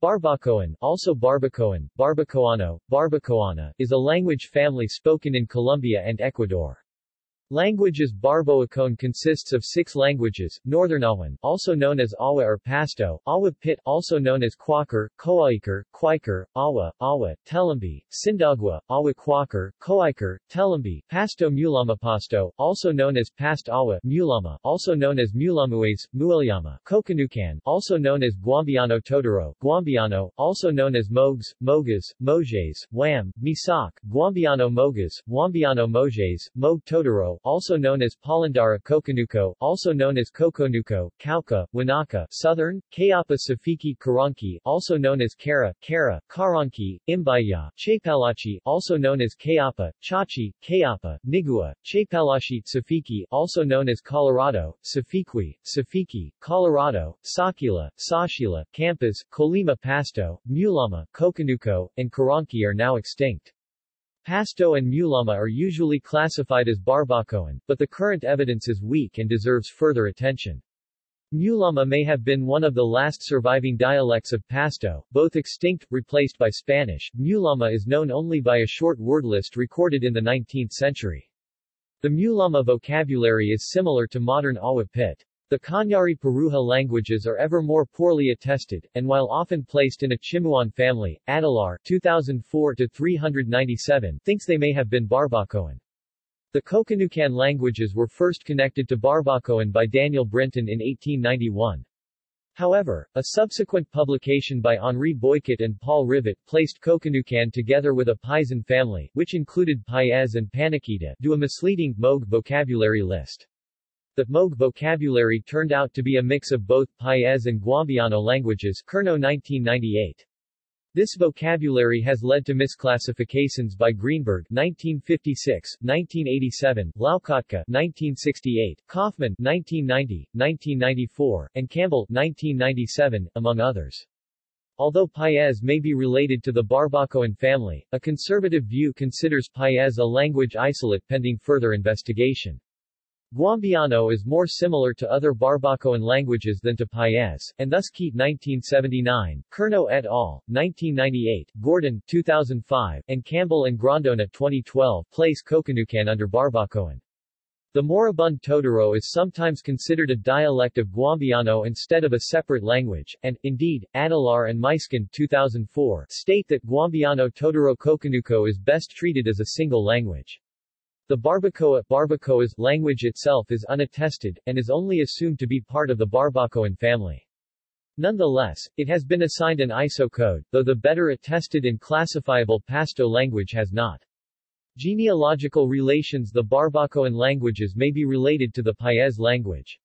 Barbacoan, also Barbacoan, Barbacoano, Barbacoana, is a language family spoken in Colombia and Ecuador. Languages Barbacoan consists of six languages, Northernawan, also known as Awa or Pasto, Awa Pit, also known as Quaker, Coaiker, Quaker, Awa, Awa, Telambi, Sindagwa, Awa Quaker, Coaiker, Telambi, Pasto Mulama Pasto, also known as Past Awa, Mulama, also known as Mulamues, Muilyama, Coconucan, also known as Guambiano Totoro, Guambiano, also known as Mogs, Mogas, Mojes, Wham, Misak, Guambiano Mogas, Wambiano Mojes, Mog Totoro, also known as Polindara Coconuco, also known as Coconuco, Cauca, Wanaka, Southern, Kayapa Safiki Karanki, also known as Kara, Kara, Karanki, Imbaya, Chapalachi, also known as Kayapa, Chachi, Kayapa, Nigua, Chapalashi, Safiki, also known as Colorado, Safiqui, Safiki, Colorado, Sakila, Sashila, Campas, Colima Pasto, Mulama, Coconuco, and Karanki are now extinct. Pasto and Mulama are usually classified as Barbacoan, but the current evidence is weak and deserves further attention. Mulama may have been one of the last surviving dialects of Pasto, both extinct, replaced by Spanish. Mulama is known only by a short word list recorded in the 19th century. The Mulama vocabulary is similar to modern Awa Pit. The Kanyari Paruha languages are ever more poorly attested, and while often placed in a Chimuan family, Adelaar 2004-397 thinks they may have been Barbacoan. The Coconucan languages were first connected to Barbacoan by Daniel Brinton in 1891. However, a subsequent publication by Henri Beuchat and Paul Rivet placed Coconucan together with a Paezan family, which included Paez and Paniquita, do a misleading Moog vocabulary list. The Moog vocabulary turned out to be a mix of both Paez and Guambiano languages Curnow 1998. This vocabulary has led to misclassifications by Greenberg 1956, 1987, Loukotka 1968, Kaufman 1990, 1994, and Campbell 1997, among others. Although Paez may be related to the Barbacoan family, a conservative view considers Paez a language isolate pending further investigation. Guambiano is more similar to other Barbacoan languages than to Paez, and thus Keat 1979, Curnow et al., 1998, Gordon 2005, and Campbell and Grondona 2012 place Coconucan under Barbacoan. The moribund Totoro is sometimes considered a dialect of Guambiano instead of a separate language, and, indeed, Adelaar and Muysken 2004 state that Guambiano Totoro Coconuco is best treated as a single language. The Barbacoa Barbacoa's language itself is unattested, and is only assumed to be part of the Barbacoan family. Nonetheless, it has been assigned an ISO code, though the better attested and classifiable Pasto language has not. Genealogical relations The Barbacoan languages may be related to the Paez language.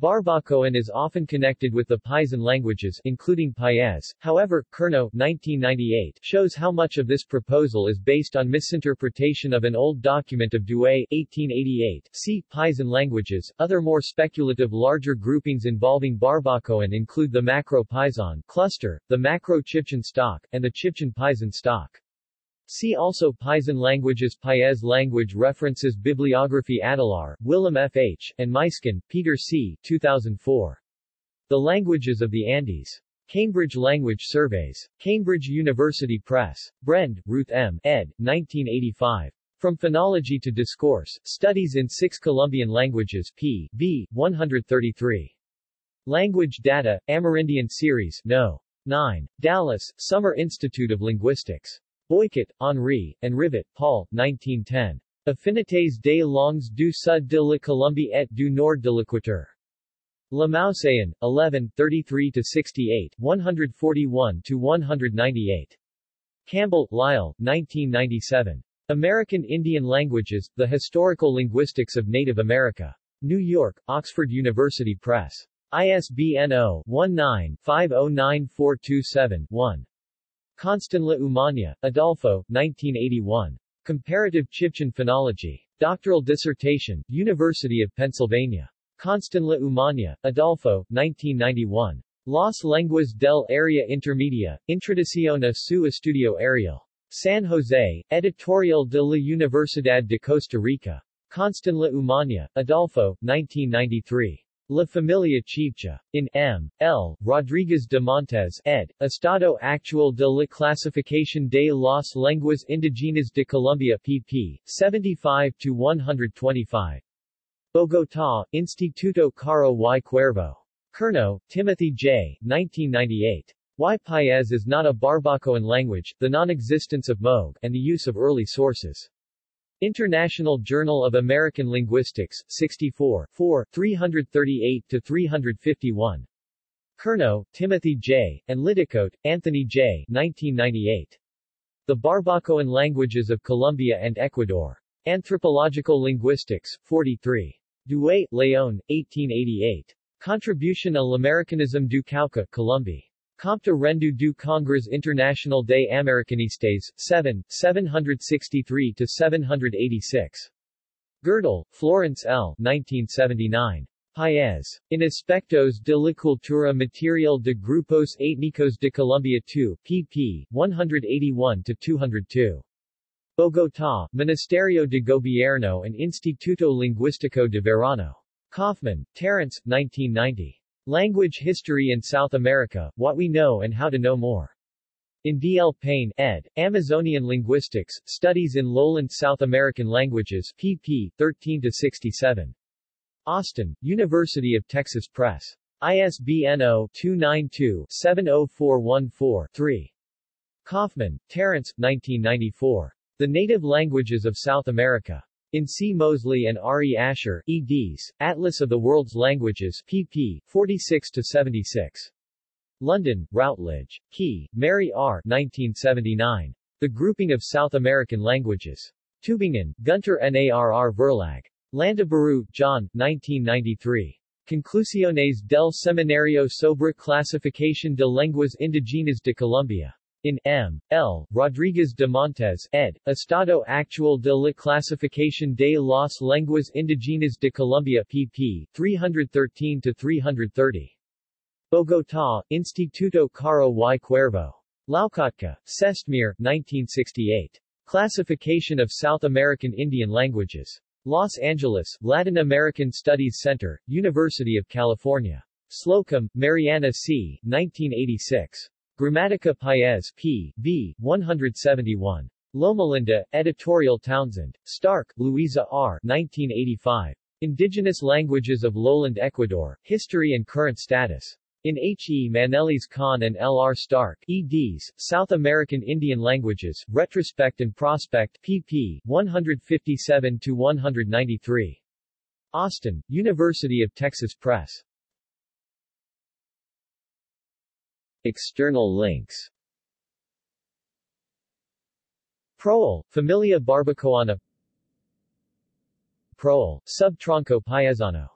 Barbacoan is often connected with the Paezan languages, including Paez. However, Curnow 1998 shows how much of this proposal is based on misinterpretation of an old document of Douay 1888. See Paezan languages. Other more speculative larger groupings involving Barbacoan include the Macro-Paezan cluster, the Macro-Chibchan stock, and the Chibchan Paezan stock. See also Paezan languages Paez language references Bibliography Adelaar, Willem F. H., and Muysken, Peter C. 2004. The Languages of the Andes. Cambridge Language Surveys. Cambridge University Press. Brend, Ruth M., ed. 1985. From Phonology to Discourse, Studies in Six Colombian Languages p. v. 133. Language Data, Amerindian Series, No. 9. Dallas, Summer Institute of Linguistics. Beuchat, Henri, and Rivet, Paul, 1910. Affinités des langues du sud de la Colombie et du nord de l'Équateur. Le Muséon, 11, 33-68, 141-198. Campbell, Lyle, 1997. American Indian Languages, The Historical Linguistics of Native America. New York, Oxford University Press. ISBN 0-19-509427-1. Constenla Umaña, Adolfo, 1981. Comparative Chibchan Phonology. Doctoral dissertation, University of Pennsylvania. Constenla Umaña, Adolfo, 1991. Las Lenguas del Área Intermedia, Introducción a su Estudio Ariel. San Jose, Editorial de la Universidad de Costa Rica. Constenla Umaña, Adolfo, 1993. La Familia Chibcha. In M. L. Rodriguez de Montes, ed., Estado Actual de la Clasificación de las Lenguas Indígenas de Colombia pp. 75-125. Bogotá, Instituto Caro y Cuervo. Curnow, Timothy J. 1998. Why Paez is not a Barbacoan language, the non-existence of Moog, and the use of early sources. International Journal of American Linguistics, 64, 4, 338-351. Curnow, Timothy J., and Liddicoat, Anthony J. 1998. The Barbacoan Languages of Colombia and Ecuador. Anthropological Linguistics, 43. Douay, Leon, 1888. Contribution à l'Americanisme du Cauca, Colombie. Compte rendu du Congrès International des Americanistes, 7, 763-786. Gerdel, Florence L. 1979. Paez. In Aspectos de la Cultura Material de Grupos Étnicos de Colombia 2, pp. 181-202. Bogotá, Ministerio de Gobierno and Instituto Lingüístico de Verano. Kaufman, Terence, 1990. Language History in South America, What We Know and How to Know More. In D. L. Payne, ed., Amazonian Linguistics, Studies in Lowland South American Languages, pp. 13-67. Austin, University of Texas Press. ISBN 0-292-70414-3. Kaufman, Terence, 1994. The Native Languages of South America. In C. Mosley and R. E. Asher, eds., Atlas of the World's Languages, pp. 46-76. London, Routledge. Key, Mary R. 1979. The Grouping of South American Languages. Tübingen, Gunter Narr Verlag. Landaburu, John, 1993. Conclusiones del Seminario sobre Clasificación de Lenguas Indigenas de Colombia. In M. L. Rodriguez de Montes, ed., Estado Actual de la Clasificación de las Lenguas Indígenas de Colombia pp. 313-330. Bogotá, Instituto Caro y Cuervo. Loukotka, Cestmire, 1968. Classification of South American Indian Languages. Los Angeles, Latin American Studies Center, University of California. Slocum, Mariana C., 1986. Gramatica Paez p. b. 171. Lomalinda, Editorial Townsend. Stark, Louisa R. 1985. Indigenous Languages of Lowland Ecuador, History and Current Status. In H. E. Manelis Klein and L. R. Stark, eds., South American Indian Languages, Retrospect and Prospect, pp. 157-193. Austin, University of Texas Press. External links. Proel, Familia Barbacoana. Proel, Sub Tronco Paisano